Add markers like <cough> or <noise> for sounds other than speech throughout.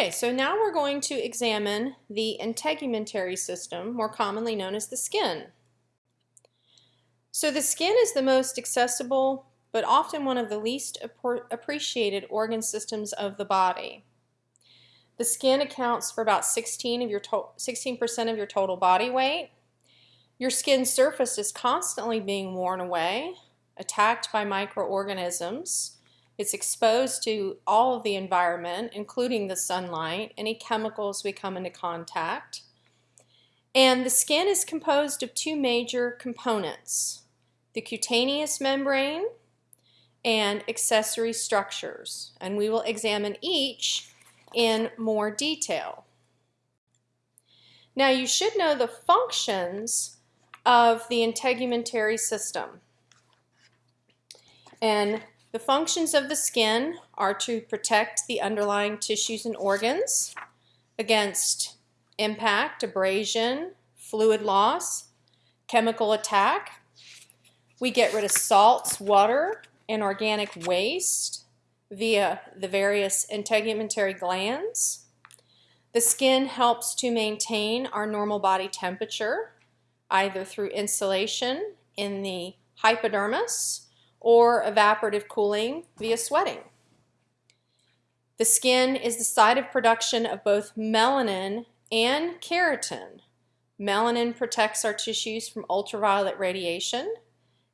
Okay, so now we're going to examine the integumentary system, more commonly known as the skin. So the skin is the most accessible, but often one of the least appreciated organ systems of the body. The skin accounts for about 16 of your 16% of your total body weight. Your skin surface is constantly being worn away, attacked by microorganisms, it's exposed to all of the environment, including the sunlight, any chemicals we come into contact. And the skin is composed of two major components, the cutaneous membrane and accessory structures. And we will examine each in more detail. Now you should know the functions of the integumentary system. And the functions of the skin are to protect the underlying tissues and organs against impact, abrasion, fluid loss, chemical attack. We get rid of salts, water, and organic waste via the various integumentary glands. The skin helps to maintain our normal body temperature either through insulation in the hypodermis or evaporative cooling via sweating. The skin is the site of production of both melanin and keratin. Melanin protects our tissues from ultraviolet radiation,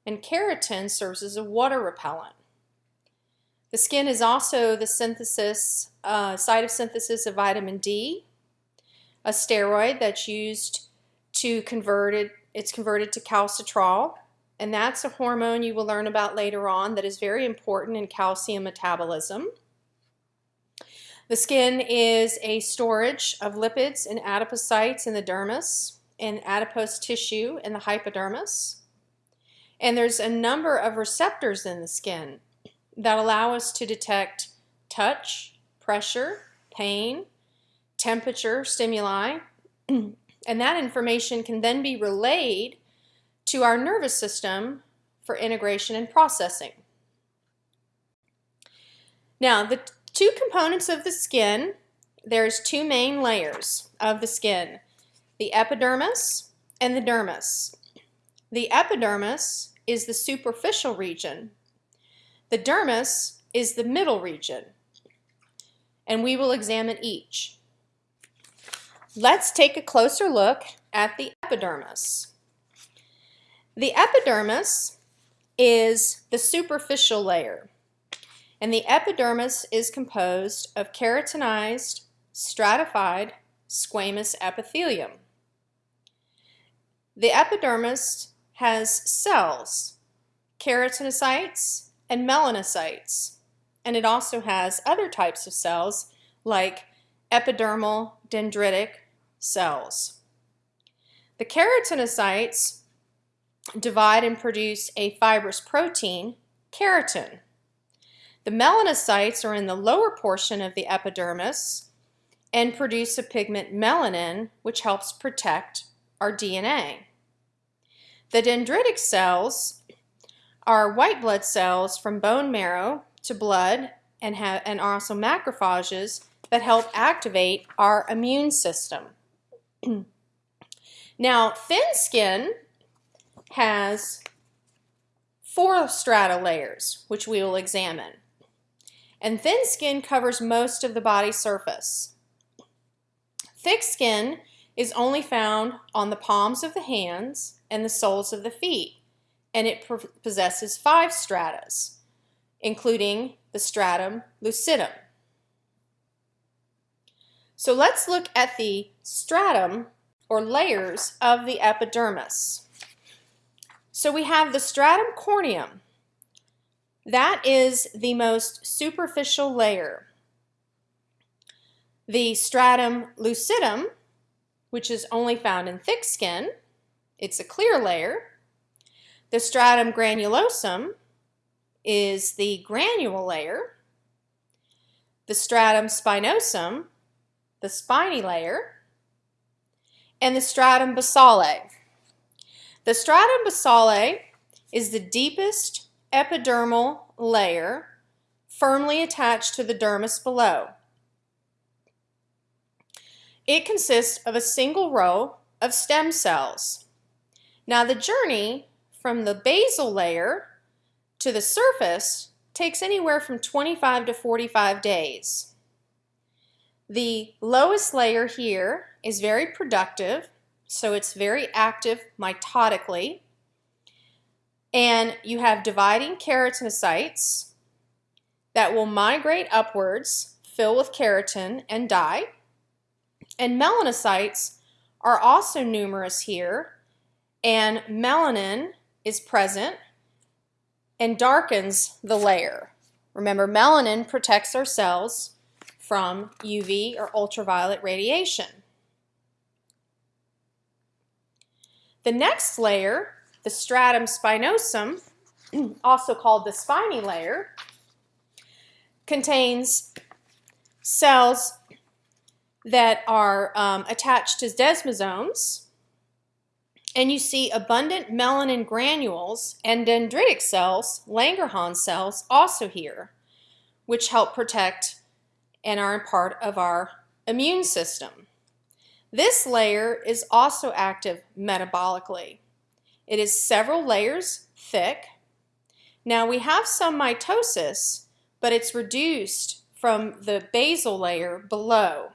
and keratin serves as a water repellent. The skin is also the synthesis, uh, site of synthesis of vitamin D, a steroid that's used to convert it, it's converted to calcitriol, and that's a hormone you will learn about later on that is very important in calcium metabolism. The skin is a storage of lipids and adipocytes in the dermis and adipose tissue in the hypodermis. And there's a number of receptors in the skin that allow us to detect touch, pressure, pain, temperature, stimuli, <clears throat> and that information can then be relayed to our nervous system for integration and processing. Now, the two components of the skin, there's two main layers of the skin, the epidermis and the dermis. The epidermis is the superficial region. The dermis is the middle region. And we will examine each. Let's take a closer look at the epidermis. The epidermis is the superficial layer, and the epidermis is composed of keratinized, stratified, squamous epithelium. The epidermis has cells, keratinocytes and melanocytes, and it also has other types of cells like epidermal dendritic cells. The keratinocytes divide and produce a fibrous protein, keratin. The melanocytes are in the lower portion of the epidermis and produce a pigment melanin, which helps protect our DNA. The dendritic cells are white blood cells from bone marrow to blood and, have, and are also macrophages that help activate our immune system. <clears throat> now, thin skin has four strata layers, which we will examine. And thin skin covers most of the body surface. Thick skin is only found on the palms of the hands and the soles of the feet, and it possesses five stratas, including the stratum lucidum. So let's look at the stratum or layers of the epidermis. So we have the stratum corneum. That is the most superficial layer. The stratum lucidum, which is only found in thick skin, it's a clear layer. The stratum granulosum is the granule layer. The stratum spinosum, the spiny layer. And the stratum basale, the stratum basale is the deepest epidermal layer firmly attached to the dermis below. it consists of a single row of stem cells. Now the journey from the basal layer to the surface takes anywhere from 25 to 45 days. The lowest layer here is very productive, so it's very active mitotically. And you have dividing keratinocytes that will migrate upwards, fill with keratin, and die. And melanocytes are also numerous here, and melanin is present and darkens the layer. Remember, melanin protects our cells from UV or ultraviolet radiation. The next layer, the stratum spinosum, <clears throat> also called the spiny layer, contains cells that are um, attached to desmosomes and you see abundant melanin granules and dendritic cells, Langerhans cells, also here, which help protect and are part of our immune system. This layer is also active metabolically. It is several layers thick. Now we have some mitosis, but it's reduced from the basal layer below.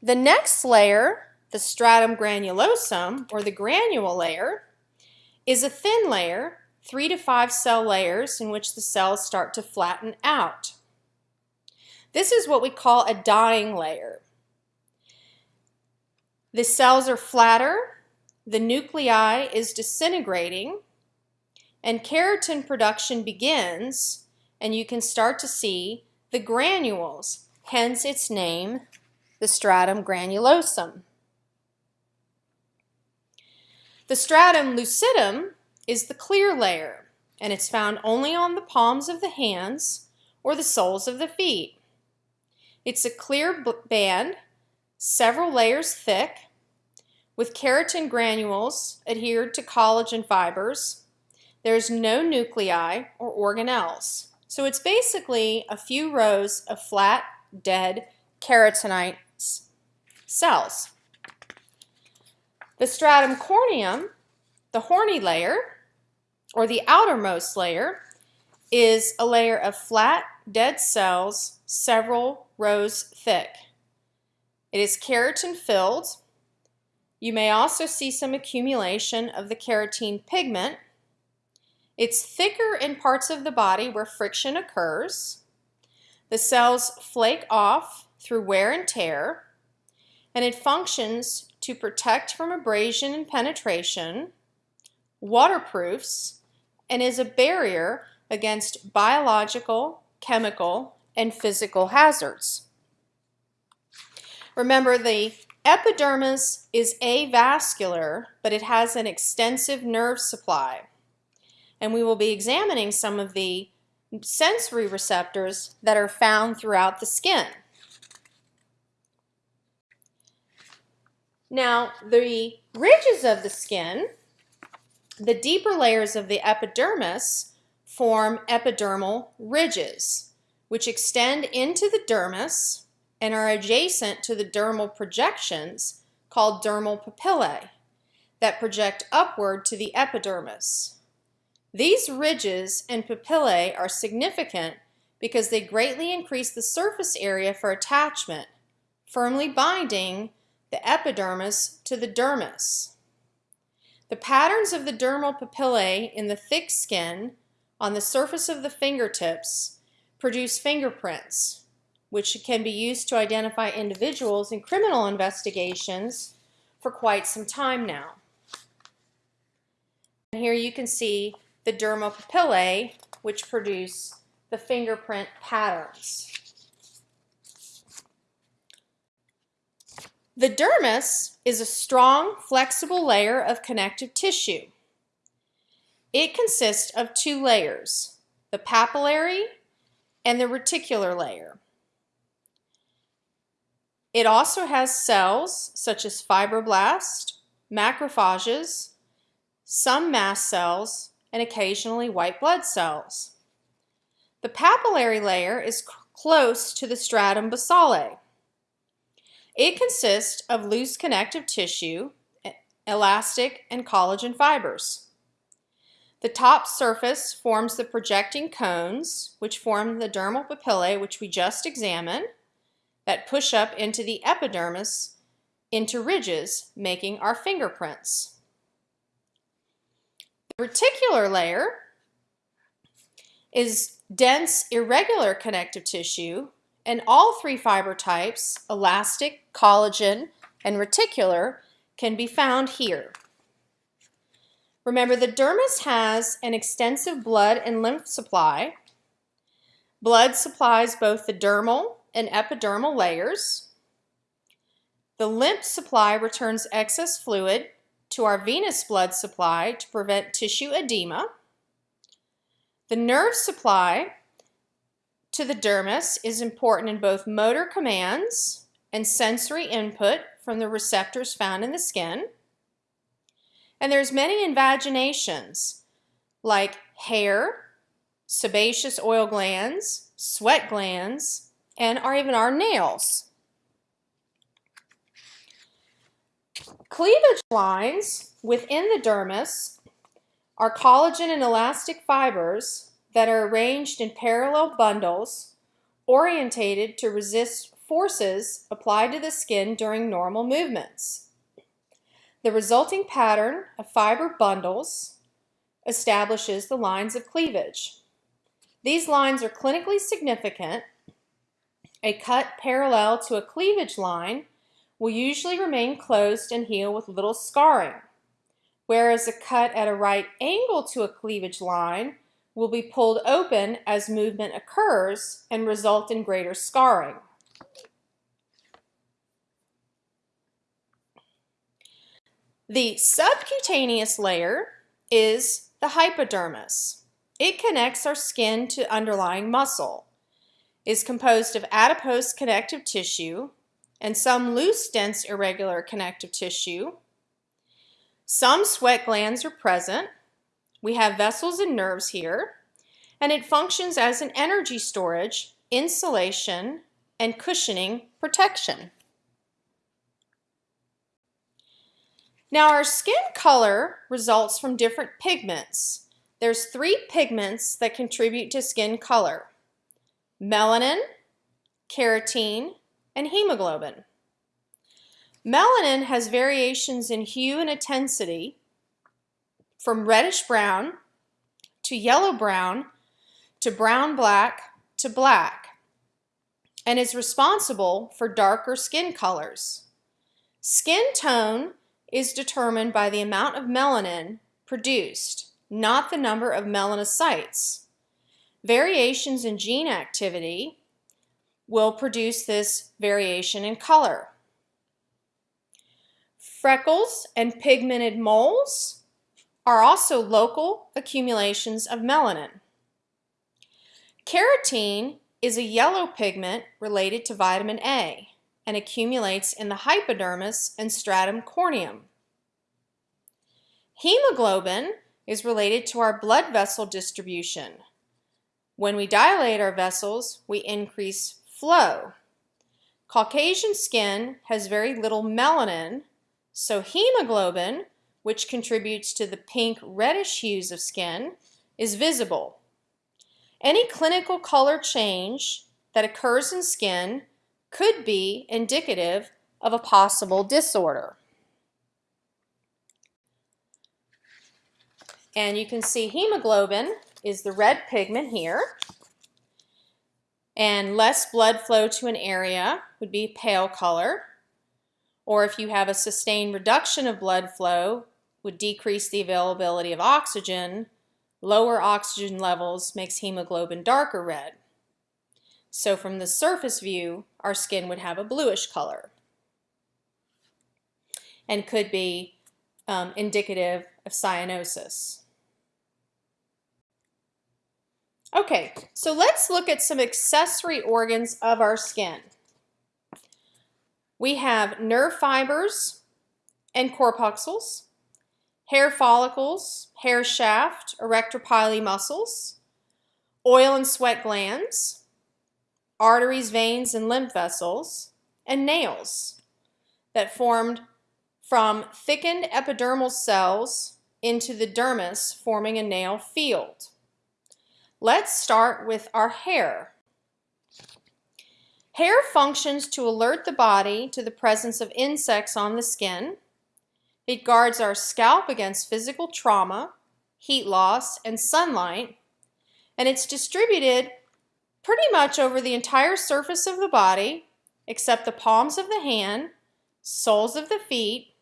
The next layer, the stratum granulosum, or the granule layer, is a thin layer, three to five cell layers in which the cells start to flatten out. This is what we call a dying layer. The cells are flatter, the nuclei is disintegrating, and keratin production begins, and you can start to see the granules, hence its name, the stratum granulosum. The stratum lucidum is the clear layer, and it's found only on the palms of the hands or the soles of the feet. It's a clear band, several layers thick, with keratin granules adhered to collagen fibers. There's no nuclei or organelles. So it's basically a few rows of flat, dead keratinite cells. The stratum corneum, the horny layer, or the outermost layer, is a layer of flat, dead cells several rows thick. It is keratin filled. You may also see some accumulation of the carotene pigment. It's thicker in parts of the body where friction occurs. The cells flake off through wear and tear, and it functions to protect from abrasion and penetration, waterproofs, and is a barrier against biological, chemical, and physical hazards. Remember, the epidermis is avascular, but it has an extensive nerve supply. And we will be examining some of the sensory receptors that are found throughout the skin. Now, the ridges of the skin, the deeper layers of the epidermis, form epidermal ridges, which extend into the dermis and are adjacent to the dermal projections called dermal papillae that project upward to the epidermis. These ridges and papillae are significant because they greatly increase the surface area for attachment, firmly binding the epidermis to the dermis. The patterns of the dermal papillae in the thick skin on the surface of the fingertips produce fingerprints, which can be used to identify individuals in criminal investigations for quite some time now. And here you can see the dermal papillae, which produce the fingerprint patterns. The dermis is a strong, flexible layer of connective tissue. It consists of two layers, the papillary and the reticular layer. It also has cells such as fibroblasts, macrophages, some mast cells, and occasionally white blood cells. The papillary layer is close to the stratum basale. It consists of loose connective tissue, elastic, and collagen fibers. The top surface forms the projecting cones, which form the dermal papillae, which we just examined, that push up into the epidermis into ridges, making our fingerprints. The reticular layer is dense, irregular connective tissue, and all three fiber types, elastic, collagen, and reticular, can be found here. Remember, the dermis has an extensive blood and lymph supply. Blood supplies both the dermal and epidermal layers. The lymph supply returns excess fluid to our venous blood supply to prevent tissue edema. The nerve supply to the dermis is important in both motor commands and sensory input from the receptors found in the skin. And there's many invaginations like hair, sebaceous oil glands, sweat glands, and or even our nails. Cleavage lines within the dermis are collagen and elastic fibers that are arranged in parallel bundles orientated to resist forces applied to the skin during normal movements. The resulting pattern of fiber bundles establishes the lines of cleavage. These lines are clinically significant. A cut parallel to a cleavage line will usually remain closed and heal with little scarring, whereas a cut at a right angle to a cleavage line will be pulled open as movement occurs and result in greater scarring. The subcutaneous layer is the hypodermis. It connects our skin to underlying muscle. Is composed of adipose connective tissue and some loose, dense, irregular connective tissue. Some sweat glands are present. We have vessels and nerves here, and it functions as an energy storage, insulation, and cushioning protection. Now our skin color results from different pigments. There's three pigments that contribute to skin color. Melanin, carotene, and hemoglobin. Melanin has variations in hue and intensity from reddish brown to yellow brown to brown black to black and is responsible for darker skin colors. Skin tone is determined by the amount of melanin produced, not the number of melanocytes. Variations in gene activity will produce this variation in color. Freckles and pigmented moles are also local accumulations of melanin. Carotene is a yellow pigment related to vitamin A and accumulates in the hypodermis and stratum corneum. Hemoglobin is related to our blood vessel distribution. When we dilate our vessels, we increase flow. Caucasian skin has very little melanin, so hemoglobin, which contributes to the pink reddish hues of skin, is visible. Any clinical color change that occurs in skin could be indicative of a possible disorder. And you can see hemoglobin is the red pigment here. And less blood flow to an area would be pale color. Or if you have a sustained reduction of blood flow, would decrease the availability of oxygen. Lower oxygen levels makes hemoglobin darker red. So from the surface view, our skin would have a bluish color and could be um, indicative of cyanosis. Okay, so let's look at some accessory organs of our skin. We have nerve fibers and corpuscles, hair follicles, hair shaft, arrector pili muscles, oil and sweat glands, arteries, veins, and lymph vessels, and nails that formed from thickened epidermal cells into the dermis, forming a nail field. Let's start with our hair. Hair functions to alert the body to the presence of insects on the skin. It guards our scalp against physical trauma, heat loss, and sunlight, and it's distributed pretty much over the entire surface of the body except the palms of the hand, soles of the feet,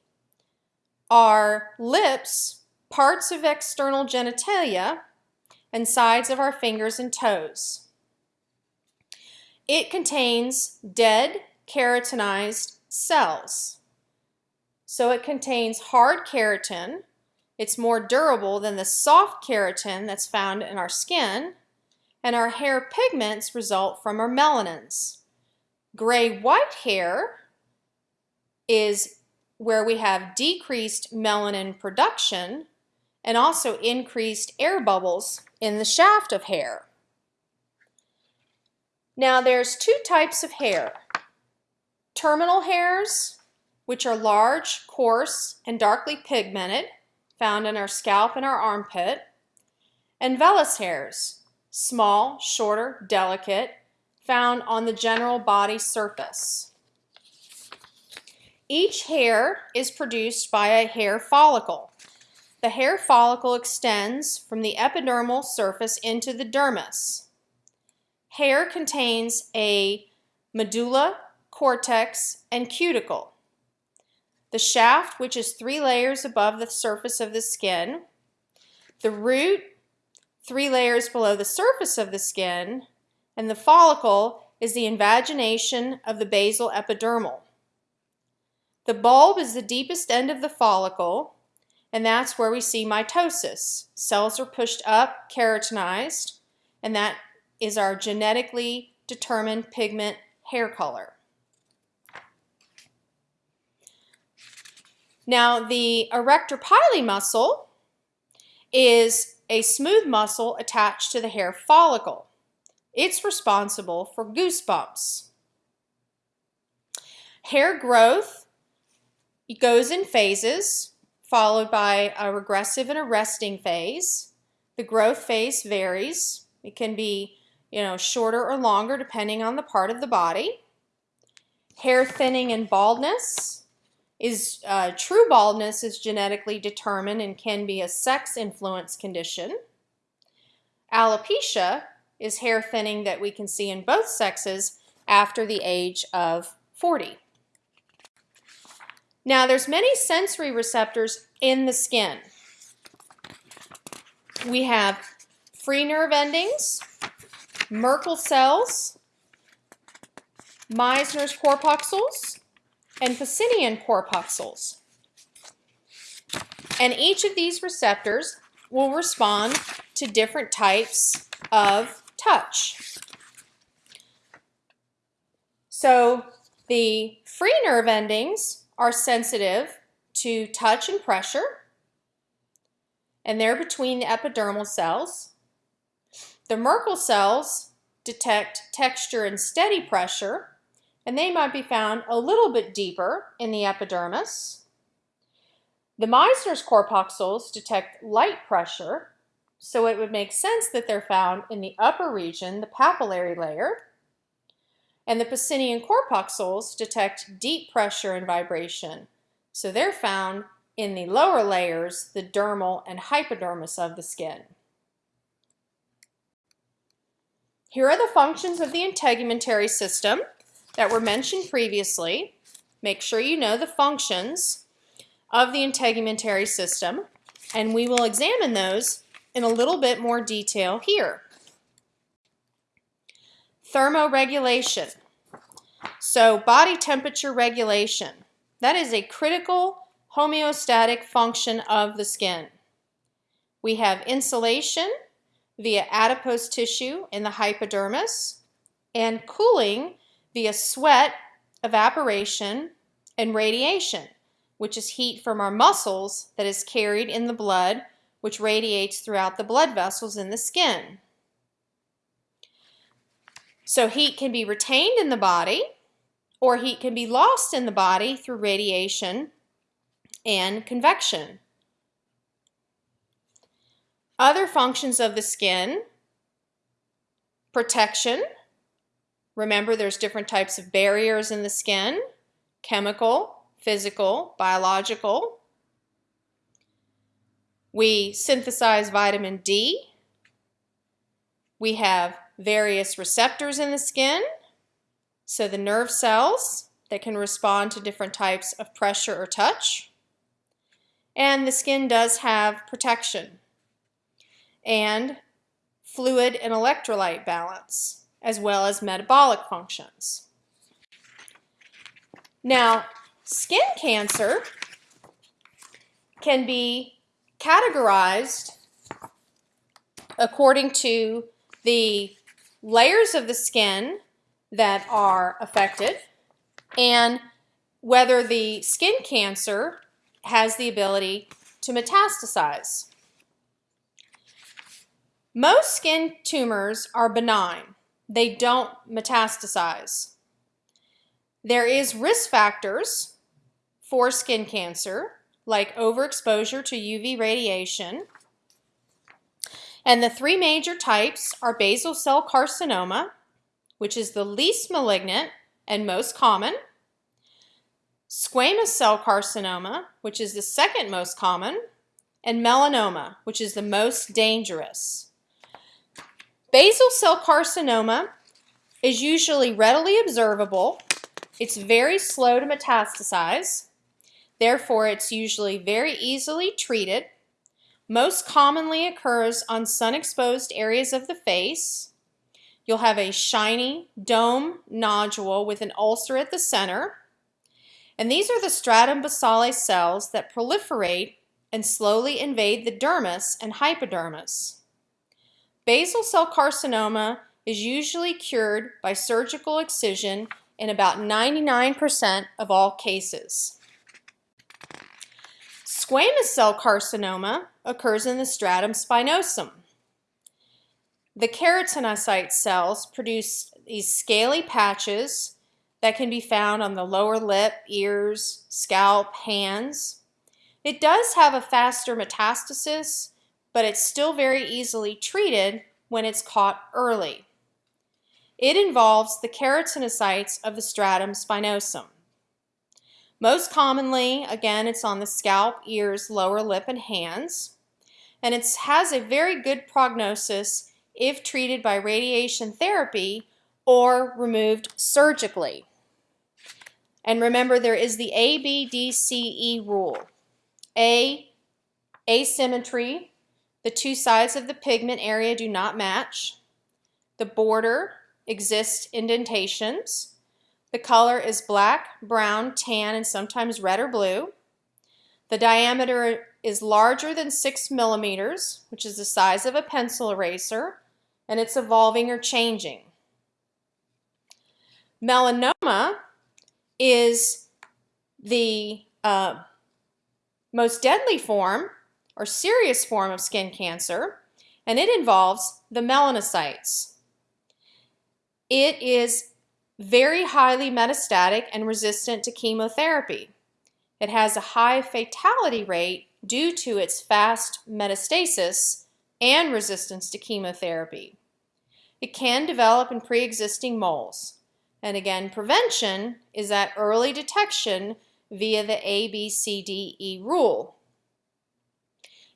our lips, parts of external genitalia, and sides of our fingers and toes. It contains dead keratinized cells. So it contains hard keratin. It's more durable than the soft keratin that's found in our skin. And our hair pigments result from our melanins. Gray-white hair is where we have decreased melanin production and also increased air bubbles in the shaft of hair. Now there's two types of hair. Terminal hairs, which are large, coarse, and darkly pigmented, found in our scalp and our armpit, and vellus hairs, small, shorter, delicate, found on the general body surface. Each hair is produced by a hair follicle. The hair follicle extends from the epidermal surface into the dermis. Hair contains a medulla, cortex, and cuticle. The shaft, which is three layers above the surface of the skin. The root, three layers below the surface of the skin. And the follicle is the invagination of the basal epidermal. The bulb is the deepest end of the follicle, and that's where we see mitosis. Cells are pushed up, keratinized, and that is our genetically determined pigment hair color. Now the arrector pili muscle is a smooth muscle attached to the hair follicle. It's responsible for goosebumps. Hair growth goes in phases, followed by a regressive and a resting phase. The growth phase varies. It can be you know, shorter or longer depending on the part of the body. Hair thinning and baldness is uh, true baldness is genetically determined and can be a sex influence condition. Alopecia is hair thinning that we can see in both sexes after the age of 40. Now there's many sensory receptors in the skin. We have free nerve endings, Merkel cells, Meissner's corpuscles, and Pacinian corpuscles. And each of these receptors will respond to different types of touch. So the free nerve endings are sensitive to touch and pressure, and they're between the epidermal cells. The Merkel cells detect texture and steady pressure, and they might be found a little bit deeper in the epidermis. The Meissner's corpuscles detect light pressure, so it would make sense that they're found in the upper region, the papillary layer. And the Pacinian corpuscles detect deep pressure and vibration, so they're found in the lower layers, the dermal and hypodermis of the skin. Here are the functions of the integumentary system that were mentioned previously. Make sure you know the functions of the integumentary system, and we will examine those in a little bit more detail here. Thermoregulation. So body temperature regulation. That is a critical homeostatic function of the skin. We have insulation, via adipose tissue in the hypodermis, and cooling via sweat, evaporation, and radiation, which is heat from our muscles that is carried in the blood, which radiates throughout the blood vessels in the skin. So heat can be retained in the body or heat can be lost in the body through radiation and convection. Other functions of the skin, protection. Remember there's different types of barriers in the skin, chemical, physical, biological. We synthesize vitamin D. We have various receptors in the skin, so the nerve cells that can respond to different types of pressure or touch. And the skin does have protection and fluid and electrolyte balance, as well as metabolic functions. Now, skin cancer can be categorized according to the layers of the skin that are affected and whether the skin cancer has the ability to metastasize. Most skin tumors are benign. They don't metastasize. There is risk factors for skin cancer, like overexposure to UV radiation. And the three major types are basal cell carcinoma, which is the least malignant and most common, squamous cell carcinoma, which is the second most common, and melanoma, which is the most dangerous. Basal cell carcinoma is usually readily observable. It's very slow to metastasize. Therefore, it's usually very easily treated. Most commonly occurs on sun-exposed areas of the face. You'll have a shiny dome nodule with an ulcer at the center. And these are the stratum basale cells that proliferate and slowly invade the dermis and hypodermis. Basal cell carcinoma is usually cured by surgical excision in about 99% of all cases. Squamous cell carcinoma occurs in the stratum spinosum. The keratinocyte cells produce these scaly patches that can be found on the lower lip, ears, scalp, hands. It does have a faster metastasis but it's still very easily treated when it's caught early. It involves the keratinocytes of the stratum spinosum. Most commonly, again, it's on the scalp, ears, lower lip, and hands. And it has a very good prognosis if treated by radiation therapy or removed surgically. And remember, there is the ABDCE rule. A, asymmetry, the two sides of the pigment area do not match. The border exists indentations. The color is black, brown, tan, and sometimes red or blue. The diameter is larger than 6 millimeters, which is the size of a pencil eraser, and it's evolving or changing. Melanoma is the uh, most deadly form or serious form of skin cancer, and it involves the melanocytes. It is very highly metastatic and resistant to chemotherapy. It has a high fatality rate due to its fast metastasis and resistance to chemotherapy. It can develop in pre-existing moles. And again, prevention is that early detection via the ABCDE rule.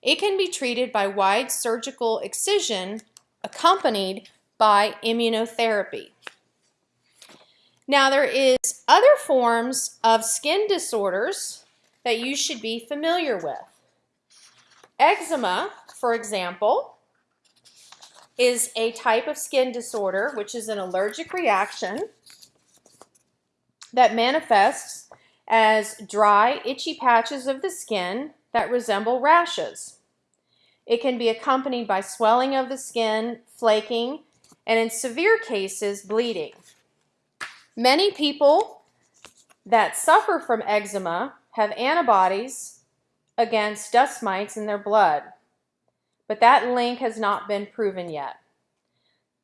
It can be treated by wide surgical excision accompanied by immunotherapy. Now there is other forms of skin disorders that you should be familiar with. Eczema, for example, is a type of skin disorder which is an allergic reaction that manifests as dry, itchy patches of the skin that resemble rashes. It can be accompanied by swelling of the skin, flaking, and in severe cases, bleeding. Many people that suffer from eczema have antibodies against dust mites in their blood, but that link has not been proven yet.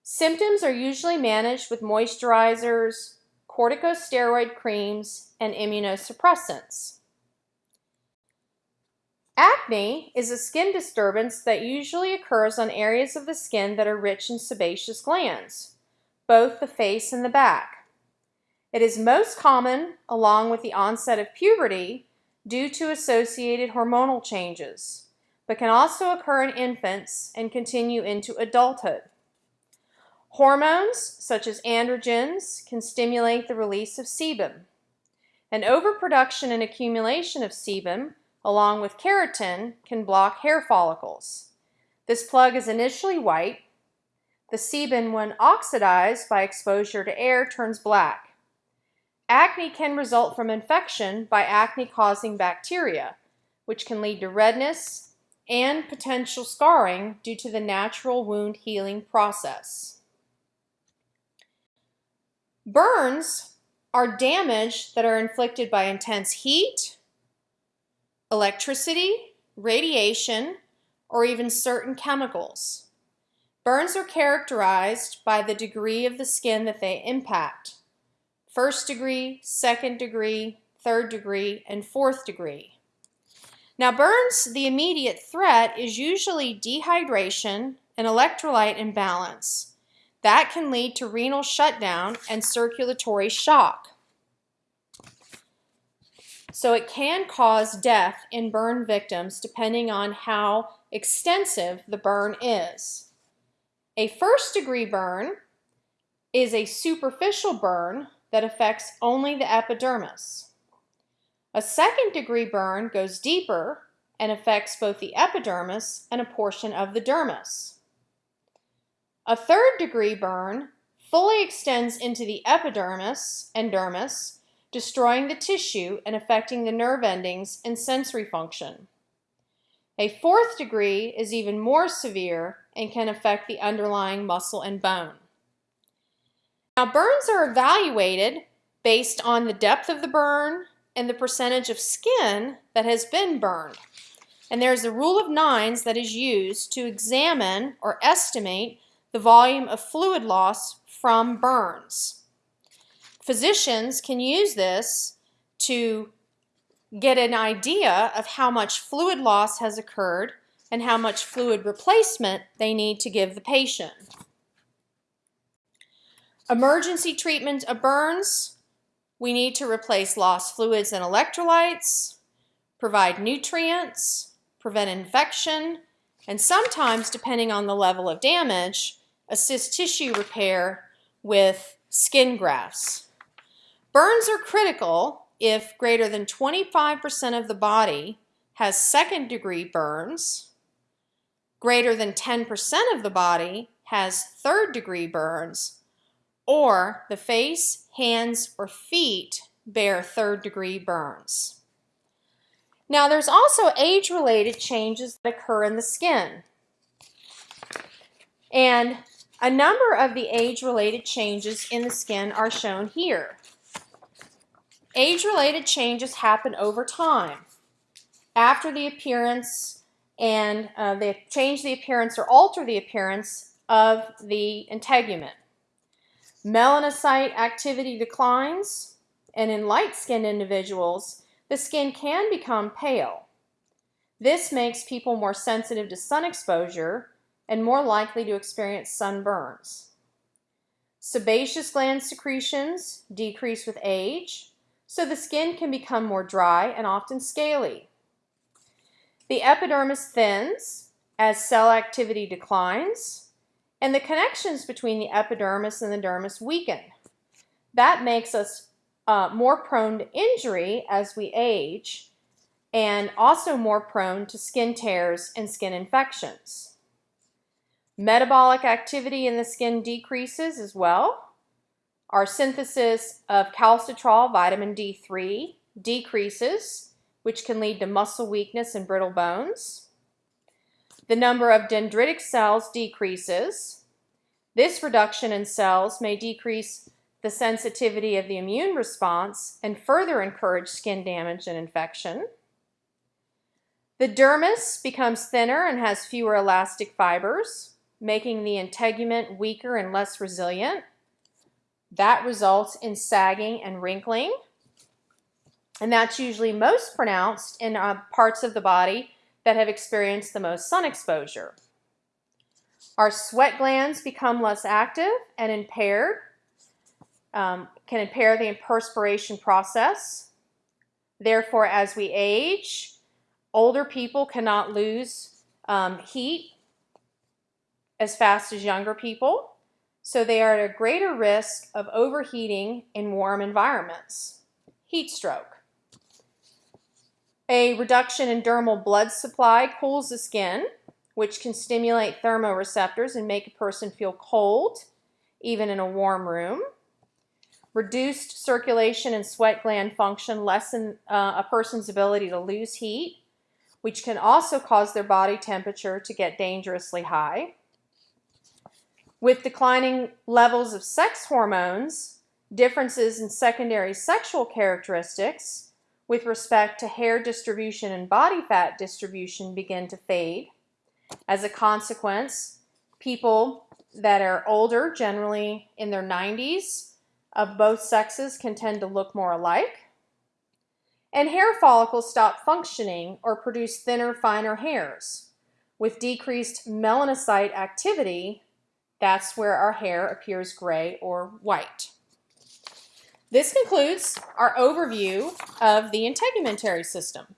Symptoms are usually managed with moisturizers, corticosteroid creams, and immunosuppressants. Acne is a skin disturbance that usually occurs on areas of the skin that are rich in sebaceous glands, both the face and the back. It is most common along with the onset of puberty due to associated hormonal changes, but can also occur in infants and continue into adulthood. Hormones, such as androgens, can stimulate the release of sebum. An overproduction and accumulation of sebum, along with keratin, can block hair follicles. This plug is initially white. The sebum, when oxidized by exposure to air, turns black. Acne can result from infection by acne-causing bacteria, which can lead to redness and potential scarring due to the natural wound healing process. Burns are damage that are inflicted by intense heat, electricity, radiation, or even certain chemicals. Burns are characterized by the degree of the skin that they impact. First degree, second degree, third degree, and fourth degree. Now burns, the immediate threat is usually dehydration and electrolyte imbalance. That can lead to renal shutdown and circulatory shock. So it can cause death in burn victims depending on how extensive the burn is. A first degree burn is a superficial burn that affects only the epidermis. A second degree burn goes deeper and affects both the epidermis and a portion of the dermis. A third degree burn fully extends into the epidermis and dermis, destroying the tissue and affecting the nerve endings and sensory function. A fourth degree is even more severe and can affect the underlying muscle and bone. Now burns are evaluated based on the depth of the burn and the percentage of skin that has been burned. And there's a rule of nines that is used to examine or estimate the volume of fluid loss from burns. Physicians can use this to get an idea of how much fluid loss has occurred and how much fluid replacement they need to give the patient. Emergency treatment of burns, we need to replace lost fluids and electrolytes, provide nutrients, prevent infection, and sometimes, depending on the level of damage, assist tissue repair with skin grafts. Burns are critical if greater than 25% of the body has second degree burns, greater than 10% of the body has third degree burns, or the face, hands, or feet bear third degree burns. Now there's also age-related changes that occur in the skin. And a number of the age-related changes in the skin are shown here. Age-related changes happen over time. After the appearance and uh, they change the appearance or alter the appearance of the integument. Melanocyte activity declines, and in light-skinned individuals, the skin can become pale. This makes people more sensitive to sun exposure and more likely to experience sunburns. Sebaceous gland secretions decrease with age, so the skin can become more dry and often scaly. The epidermis thins as cell activity declines, and the connections between the epidermis and the dermis weaken. That makes us uh, more prone to injury as we age and also more prone to skin tears and skin infections. Metabolic activity in the skin decreases as well. Our synthesis of calcitriol, vitamin D3, decreases, which can lead to muscle weakness and brittle bones. The number of dendritic cells decreases. This reduction in cells may decrease the sensitivity of the immune response and further encourage skin damage and infection. The dermis becomes thinner and has fewer elastic fibers. making the integument weaker and less resilient. That results in sagging and wrinkling. And that's usually most pronounced in uh, parts of the body that have experienced the most sun exposure. Our sweat glands become less active and impaired, um, can impair the perspiration process. Therefore, as we age, older people cannot lose um, heat as fast as younger people, so they are at a greater risk of overheating in warm environments. Heat stroke. A reduction in dermal blood supply cools the skin, which can stimulate thermoreceptors and make a person feel cold, even in a warm room. Reduced circulation and sweat gland function lessen uh, a person's ability to lose heat, which can also cause their body temperature to get dangerously high. With declining levels of sex hormones, differences in secondary sexual characteristics, with respect to hair distribution and body fat distribution begin to fade. As a consequence, people that are older, generally in their 90s, of both sexes can tend to look more alike. And hair follicles stop functioning or produce thinner, finer hairs. With decreased melanocyte activity, that's where our hair appears gray or white. This concludes our overview of the integumentary system.